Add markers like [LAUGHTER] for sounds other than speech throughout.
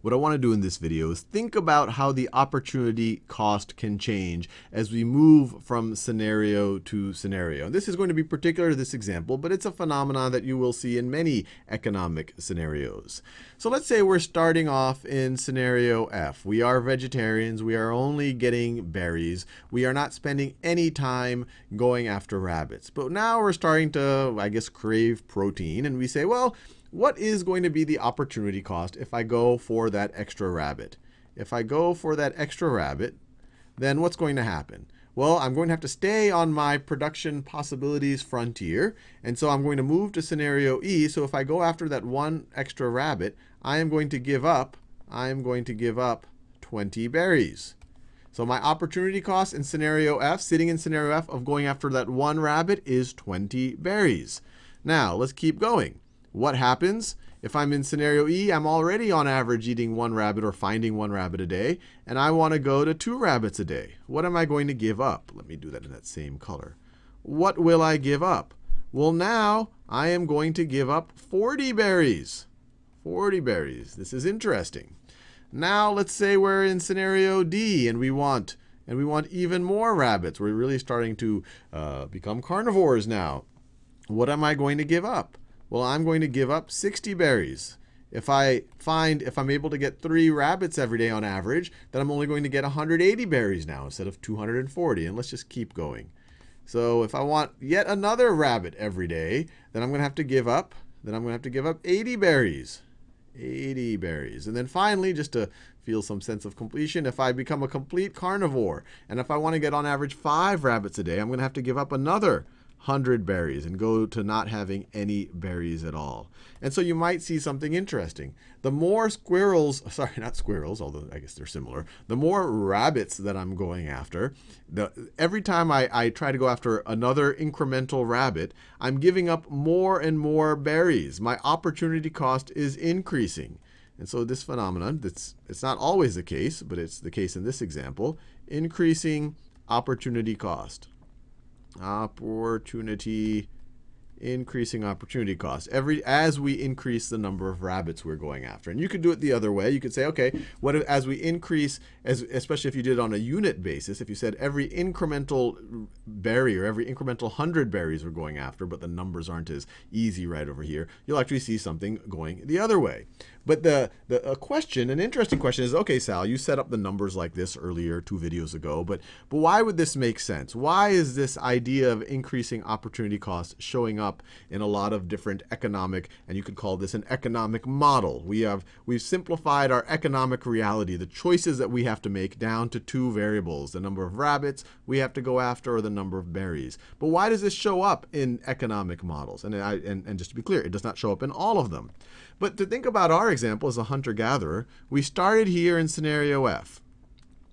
what I want to do in this video is think about how the opportunity cost can change as we move from scenario to scenario. This is going to be particular to this example, but it's a phenomenon that you will see in many economic scenarios. So let's say we're starting off in scenario F. We are vegetarians. We are only getting berries. We are not spending any time going after rabbits. But now we're starting to, I guess, crave protein. And we say, well, what is going to be the opportunity cost if I go for that extra rabbit? If I go for that extra rabbit, then what's going to happen? Well, I'm going to have to stay on my production possibilities frontier. And so I'm going to move to scenario E. So if I go after that one extra rabbit, I am going to give up, I am going to give up 20 berries. So my opportunity cost in scenario F, sitting in scenario F of going after that one rabbit is 20 berries. Now, let's keep going. What happens? If I'm in scenario E, I'm already on average eating one rabbit or finding one rabbit a day, and I want to go to two rabbits a day. What am I going to give up? Let me do that in that same color. What will I give up? Well, now I am going to give up 40 berries. 40 berries. This is interesting. Now let's say we're in scenario D and we want and we want even more rabbits. We're really starting to uh, become carnivores now. What am I going to give up? Well, I'm going to give up 60 berries. If I find, if I'm able to get three rabbits every day on average, then I'm only going to get 180 berries now instead of 240. And let's just keep going. So if I want yet another rabbit every day, then I'm going to have to give up, then I'm going to have to give up 80 berries. 80 berries. And then finally, just to feel some sense of completion, if I become a complete carnivore, and if I want to get on average five rabbits a day, I'm going to have to give up another 100 berries and go to not having any berries at all. And so you might see something interesting. The more squirrels, [LAUGHS] sorry, not squirrels, although I guess they're similar, the more rabbits that I'm going after, the, every time I, I try to go after another incremental rabbit, I'm giving up more and more berries. My opportunity cost is increasing. And so this phenomenon, that's, it's not always the case, but it's the case in this example, increasing opportunity cost opportunity increasing opportunity cost every as we increase the number of rabbits we're going after and you could do it the other way. You could say okay what if, as we increase as especially if you did on a unit basis if you said every incremental berry or every incremental 100 berries we're going after but the numbers aren't as easy right over here you'll actually see something going the other way. But the, the question, an interesting question is, okay, Sal, you set up the numbers like this earlier two videos ago, but, but why would this make sense? Why is this idea of increasing opportunity costs showing up in a lot of different economic, and you could call this an economic model? We have, we've simplified our economic reality, the choices that we have to make down to two variables, the number of rabbits we have to go after or the number of berries. But why does this show up in economic models? And, I, and, and just to be clear, it does not show up in all of them. But to think about our example as a hunter-gatherer, we started here in scenario F.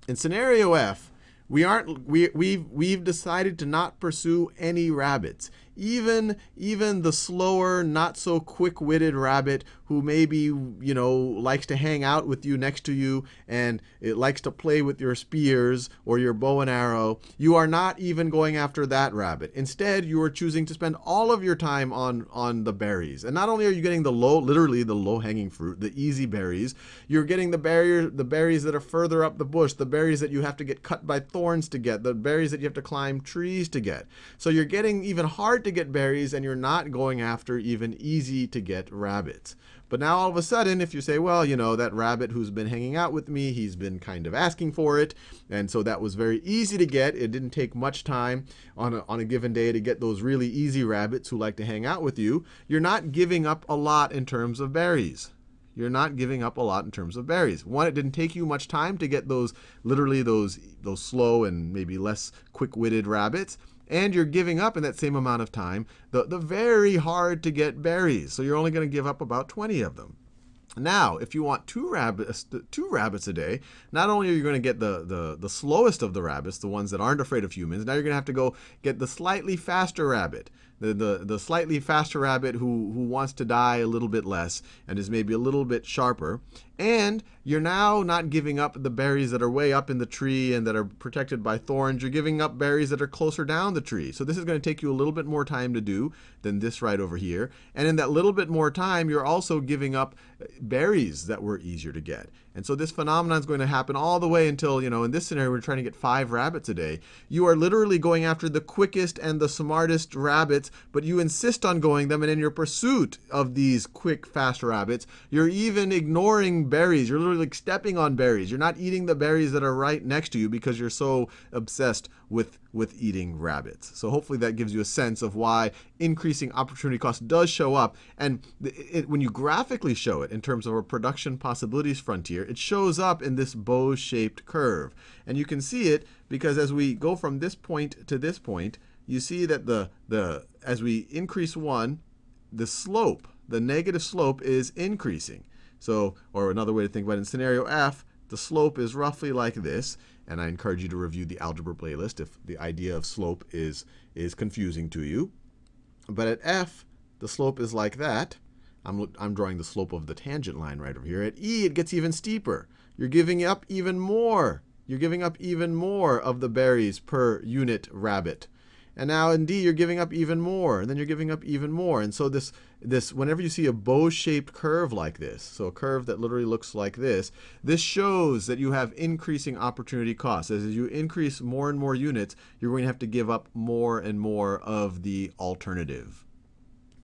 In scenario F, we aren't we we've we've decided to not pursue any rabbits even even the slower, not so quick-witted rabbit who maybe you know likes to hang out with you next to you and it likes to play with your spears or your bow and arrow, you are not even going after that rabbit. Instead, you are choosing to spend all of your time on on the berries. And not only are you getting the low, literally the low-hanging fruit, the easy berries, you're getting the barrier, the berries that are further up the bush, the berries that you have to get cut by thorns to get, the berries that you have to climb trees to get. So you're getting even hard to get berries and you're not going after even easy to get rabbits. But now all of a sudden, if you say, well, you know, that rabbit who's been hanging out with me, he's been kind of asking for it. And so that was very easy to get. It didn't take much time on a, on a given day to get those really easy rabbits who like to hang out with you. You're not giving up a lot in terms of berries you're not giving up a lot in terms of berries. One, it didn't take you much time to get those, literally those, those slow and maybe less quick-witted rabbits and you're giving up in that same amount of time the, the very hard to get berries. So you're only going to give up about 20 of them. Now, if you want two rabbits, two rabbits a day, not only are you going to get the, the, the slowest of the rabbits, the ones that aren't afraid of humans, now you're going to have to go get the slightly faster rabbit. The, the, the slightly faster rabbit who, who wants to die a little bit less and is maybe a little bit sharper. And you're now not giving up the berries that are way up in the tree and that are protected by thorns. You're giving up berries that are closer down the tree. So this is going to take you a little bit more time to do than this right over here. And in that little bit more time, you're also giving up uh, berries that were easier to get. And so this phenomenon is going to happen all the way until, you know, in this scenario, we're trying to get five rabbits a day. You are literally going after the quickest and the smartest rabbits, but you insist on going them. And in your pursuit of these quick, fast rabbits, you're even ignoring berries. You're literally like stepping on berries. You're not eating the berries that are right next to you because you're so obsessed with, with eating rabbits. So hopefully that gives you a sense of why increasing opportunity cost does show up. And it, it, when you graphically show it in terms of a production possibilities frontier, it shows up in this bow-shaped curve. And you can see it because as we go from this point to this point, you see that the, the as we increase 1, the slope, the negative slope is increasing. So, or another way to think about it, in scenario F, the slope is roughly like this. And I encourage you to review the algebra playlist if the idea of slope is, is confusing to you. But at F, the slope is like that. I'm, I'm drawing the slope of the tangent line right over here. At E, it gets even steeper. You're giving up even more. You're giving up even more of the berries per unit rabbit. And now in D, you're giving up even more, and then you're giving up even more. And so this, this whenever you see a bow-shaped curve like this, so a curve that literally looks like this, this shows that you have increasing opportunity costs. As you increase more and more units, you're going to have to give up more and more of the alternative.